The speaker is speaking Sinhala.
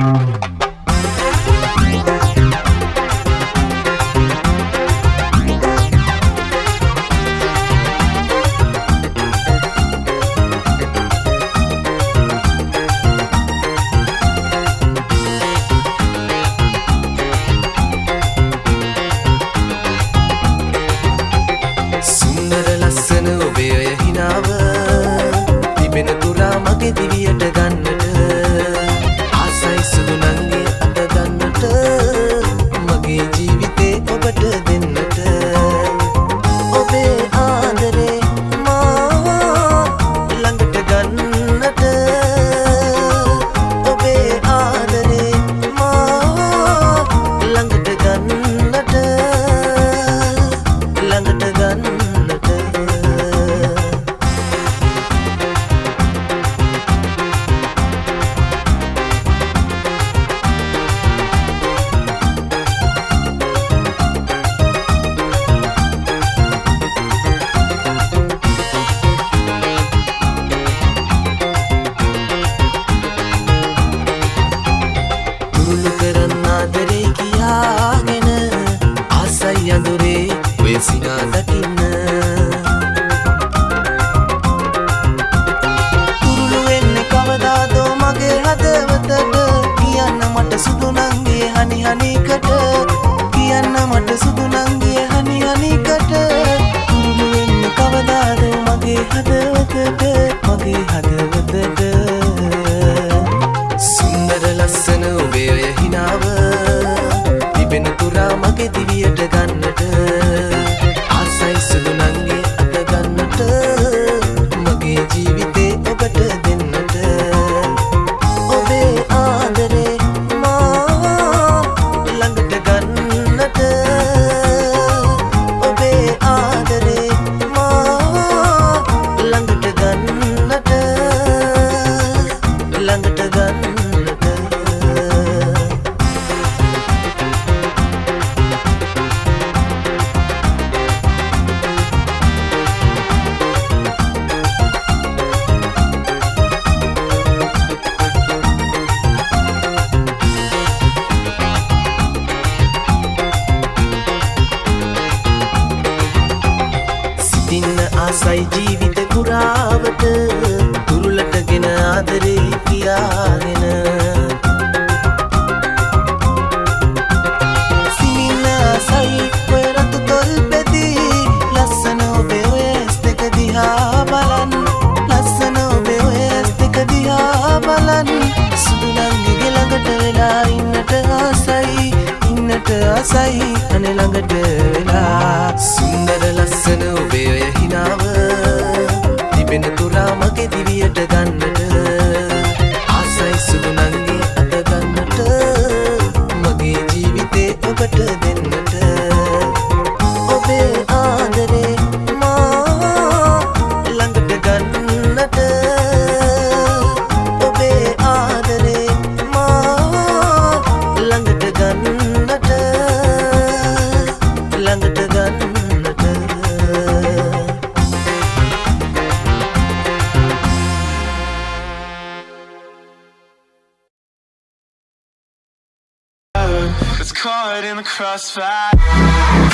Um... සිනා දකින්න. තුරුළු වෙන්නේ කවදාදෝ මගේ හදවතට? කියන්න මට සුදු නංගේ හනි හනිකට ඔය ආසයි ජීවිත පුරාවට. තුරුලටගෙන ආදරේ කියාගෙන සිනින්න ආසයි ඔය රතු තොල් පෙති ලස්සන ඔබේ ඔය ඇස් දෙක දිහා බලන්. ලස්සන ඔබේ ඔය ඇස් දෙක දිහා බලන්. සුදු නංගිගේ ළඟට වෙලා ඉන්නට ආසයි. ඉන්නට ආසයි. අනේ ළඟට වෙලා. සුන්දර තිබෙන තුරා මගේ දිවියට ගන්නට. ආසයි සුදු නංගි අත ගන්නට. මගේ ජීවිතේ ඔබට දෙන්නට caught in the crossfire.